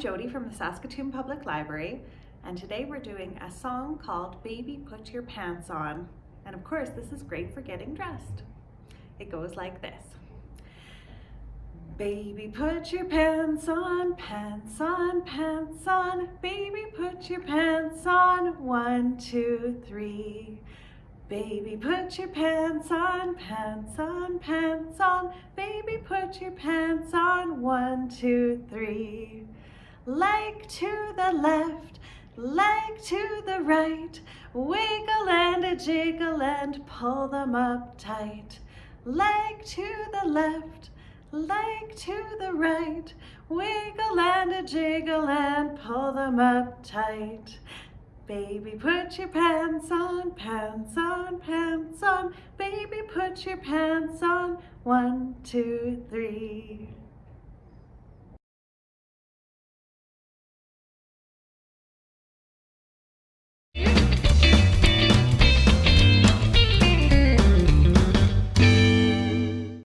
Jody from the Saskatoon Public Library and today we're doing a song called Baby Put Your Pants On. And of course this is great for getting dressed. It goes like this. Baby put your pants on, pants on, pants on. Baby put your pants on, one, two, three. Baby, put your pants on, pants on, pants on. Baby, put your pants on, one, two, three. Leg to the left, leg to the right. Wiggle and a jiggle and pull them up tight. Leg to the left, leg to the right. Wiggle and a jiggle and pull them up tight. Baby, put your pants on, pants put your pants on. One, two, three.